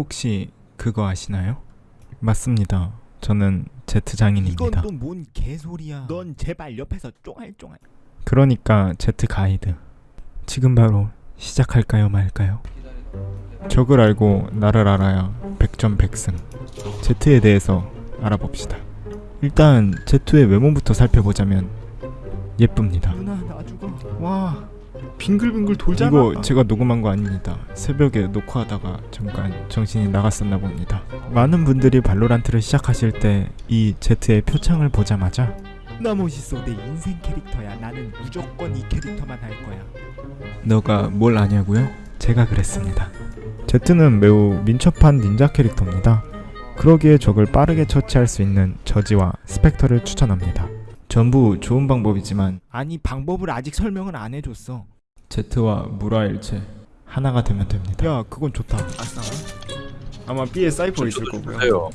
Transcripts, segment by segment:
혹시 그거 아시나요? 맞습니다. 저는 제트 장인입니다. 이건 또 뭔 개소리야. 넌 제발 옆에서 쫑알쫑알. 그러니까 제트 가이드. 지금 바로 시작할까요 말까요? 적을 알고 나를 알아야 백전백승. 제트에 대해서 알아봅시다. 일단 제트의 외모부터 살펴보자면 예쁩니다. 누나. 와 빙글빙글 돌잖아. 이거 제가 녹음한 거 아닙니다. 새벽에 녹화하다가 잠깐 정신이 나갔었나 봅니다. 많은 분들이 발로란트를 시작하실 때 이 제트의 표창을 보자마자 나 멋있어. 내 인생 캐릭터야. 나는 무조건 이 캐릭터만 할 거야. 너가 뭘 아냐고요? 제가 그랬습니다. 제트는 매우 민첩한 닌자 캐릭터입니다. 그러기에 적을 빠르게 처치할 수 있는 저지와 스펙터를 추천합니다. 전부 좋은 방법이지만 아니 방법을 아직 설명을 안 해줬어. 제트와 물아일체 하나가 되면 됩니다. 야 그건 좋다. 아싸. 아마 B에 사이퍼 있을 거고요. 있어요.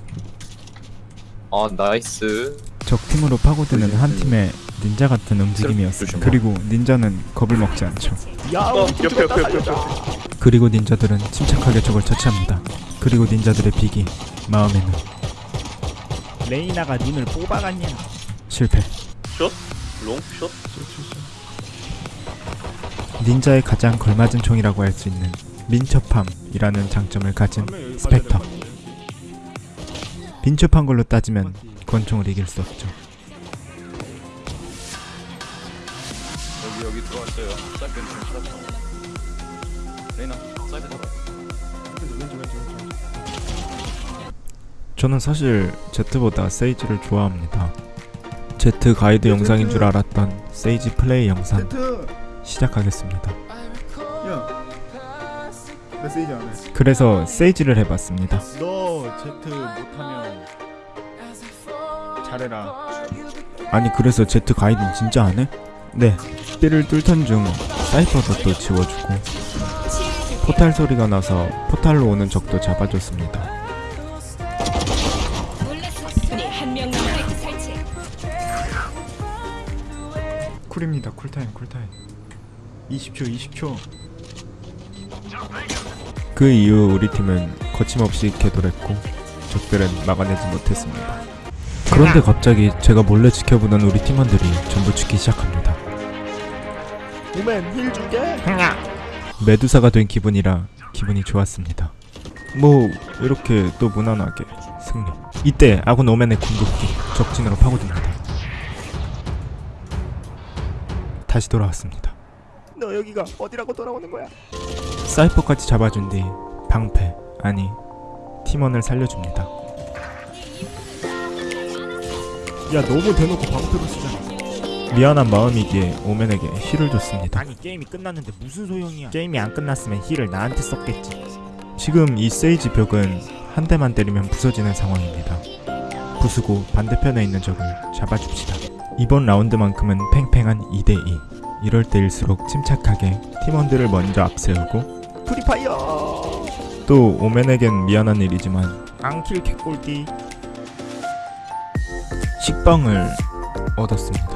아 나이스. 적 팀으로 파고드는 한 팀의 닌자 같은 움직임이었습니다. 그리고 닌자는 겁을 먹지 않죠. 야 어, 옆에, 팀 옆에, 살려줘. 그리고 닌자들은 침착하게 적을 처치합니다. 그리고 닌자들의 비기 마음에는 레이나가 눈을 뽑아갔냐? 실패. short? long? short? 닌자의 가장 걸맞은 총이라고 할 수 있는 민첩함이라는 장점을 가진 스펙터. 민첩한 걸로 따지면 권총을 이길 수 없죠. 여기 여기 들어왔어요. 사이드 사이드. 레이나 사이드 잡아. 저는 사실 제트보다 세이지를 좋아합니다. 제트 가이드 영상인 줄 알았던 세이지 플레이 영상. 시작하겠습니다. 야. 나 세이지 안 해. 그래서 세이지를 해봤습니다. 너 제트 못하면 잘해라. 아니 그래서 제트 가이드는 진짜 안 해? 네. B를 뚫던 중 사이퍼도 또 지워주고 포탈 소리가 나서 포탈로 오는 적도 잡아줬습니다. 설치. 쿨입니다. 쿨타임 쿨타임. 20초 20초. 그 이후 우리 팀은 거침없이 개돌했고 적들은 막아내지 못했습니다. 그런데 갑자기 제가 몰래 지켜보던 우리 팀원들이 전부 죽기 시작합니다. 오맨 힐 줄게. 메두사가 된 기분이라 기분이 좋았습니다. 뭐 이렇게 또 무난하게 승리. 이때 아군 오맨의 궁극기 적진으로 파고듭니다. 다시 돌아왔습니다. 너 여기가 어디라고 돌아오는 거야? 사이퍼까지 잡아준 뒤 방패 아니 팀원을 살려줍니다. 야 너무 대놓고 방패로 쓰잖아. 미안한 마음이기에 오맨에게 힐을 줬습니다. 아니 게임이 끝났는데 무슨 소용이야? 게임이 안 끝났으면 힐을 나한테 썼겠지. 지금 이 세이지 벽은 한 대만 때리면 부서지는 상황입니다. 부수고 반대편에 있는 적을 잡아줍시다. 이번 라운드만큼은 팽팽한 2대2. 이럴 때일수록 침착하게 팀원들을 먼저 앞세우고 pre-fire. 또 오맨에겐 미안한 일이지만 앙kill 개꿀띠. 식빵을 얻었습니다.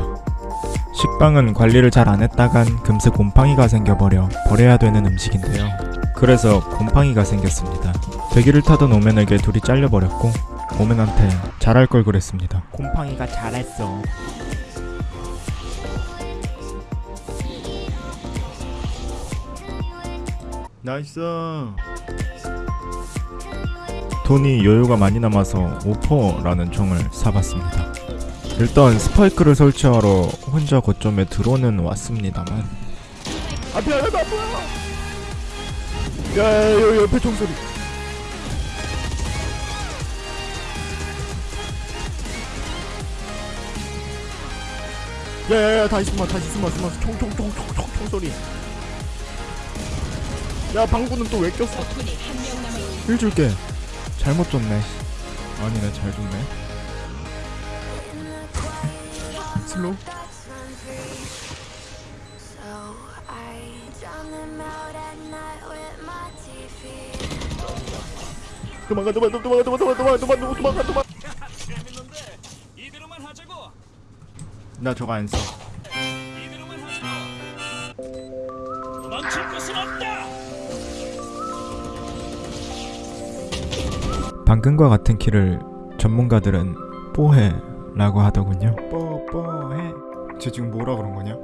식빵은 관리를 잘 안 했다간 금세 곰팡이가 생겨버려 버려야 되는 음식인데요. 그래서 곰팡이가 생겼습니다. 대기를 타던 오맨에게 둘이 잘려버렸고 오맨한테 잘할 걸 그랬습니다. 곰팡이가 잘했어. nice. 돈이 여유가 많이 남아서 오퍼라는 총을 사봤습니다. 일단 스파이크를 설치하러 혼자 거점에 들어오는 왔습니다만 앞에 하나도 안 보여. 야, 야, 여기 옆에 총소리. 야야야 다시 숨어 다시 숨어 숨어 총총총총총 총소리 야 방구는 또 왜 꼈어? heal 줄게. 잘못 줬네. 아니네 잘 줬네. slow? So I drown them out at night with my TV. 도망가 도망가 도망가 도망가 도망가 도망가 도망가 도망가 나 저거 안 써 방금과 같은 kill을 전문가들은 뽀해 라고 하더군요. 뽀뽀해. 쟤 지금 뭐라 그런 거냐?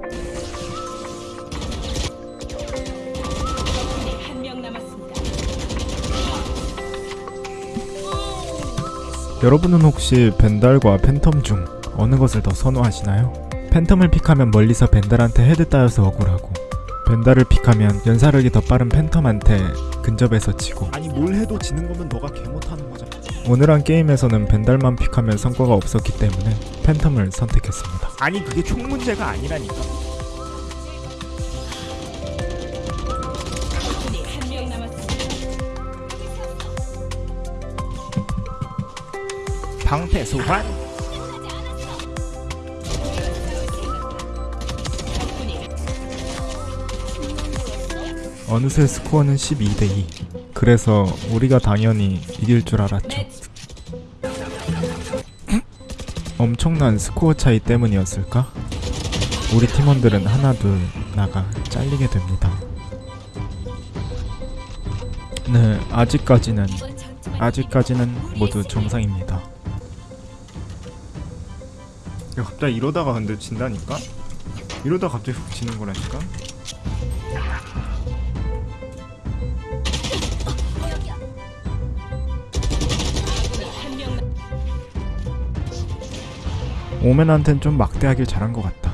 여러분은 혹시 벤달과 팬텀 중 어느 것을 더 선호하시나요? 팬텀을 pick하면 멀리서 벤달한테 head 따여서 억울하고 벤달을 pick하면 연사력이 더 빠른 팬텀한테 근접해서 지고 아니 뭘 해도 지는 거면 너가 개 못하는 거잖아 오늘 한 게임에서는 벤달만 픽하면 성과가 없었기 때문에 팬텀을 선택했습니다. 아니 그게 총 문제가 아니라니까. 방패 소환 어느새 스코어는 12대2 그래서 우리가 당연히 이길 줄 알았죠. 엄청난 스코어 차이 때문이었을까? 우리 팀원들은 하나 둘 나가 잘리게 됩니다. 네, 아직까지는 아직까지는 모두 정상입니다. 야 갑자기 이러다가 근데 진다니까? 이러다 갑자기 훅 지는 거라니까? 오맨한텐 좀 막대하길 잘한 것 같다.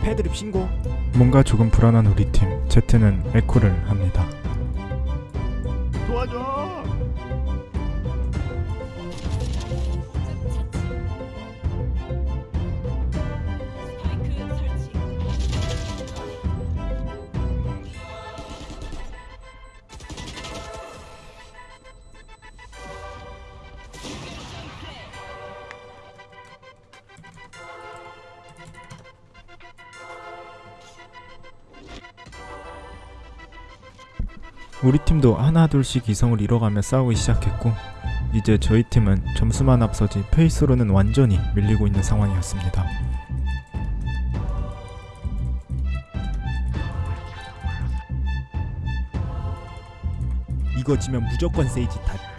패드립 신고 뭔가 조금 불안한 우리 팀 제트는 에코를 합니다. 도와줘 우리 팀도 하나 둘씩 이성을 잃어가며 싸우기 시작했고 이제 저희 팀은 점수만 앞서지 페이스로는 완전히 밀리고 있는 상황이었습니다. 이거 지면 무조건 세이지 탓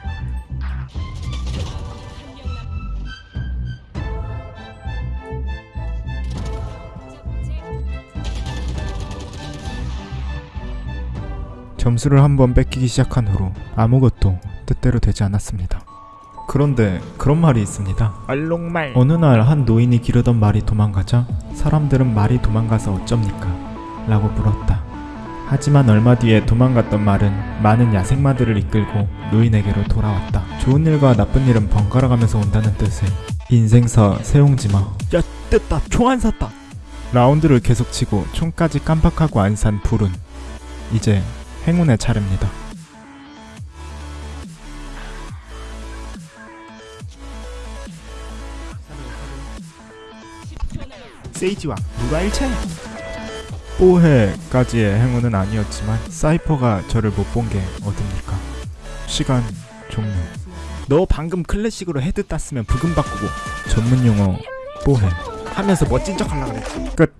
점수를 한번 뺏기기 시작한 후로 아무것도 뜻대로 되지 않았습니다. 그런데 그런 말이 있습니다. 얼룩말 어느 날 한 노인이 기르던 말이 도망가자 사람들은 말이 도망가서 어쩝니까? 라고 물었다. 하지만 얼마 뒤에 도망갔던 말은 많은 야생마들을 이끌고 노인에게로 돌아왔다. 좋은 일과 나쁜 일은 번갈아 가면서 온다는 뜻의 인생사 세옹지마. 야 됐다 총 안 샀다 라운드를 계속 치고 총까지 깜빡하고 안 산 불은 이제 행운의 차례입니다. 세이지왕 누가 일체 뽀해까지의 행운은 아니었지만 사이퍼가 저를 못 본 게 어딥니까? 시간 종료. 너 방금 클래식으로 헤드 땄으면 부금 바꾸고 전문 용어 뽀해. 하면서 멋진 척 하려고 그랬지 끝.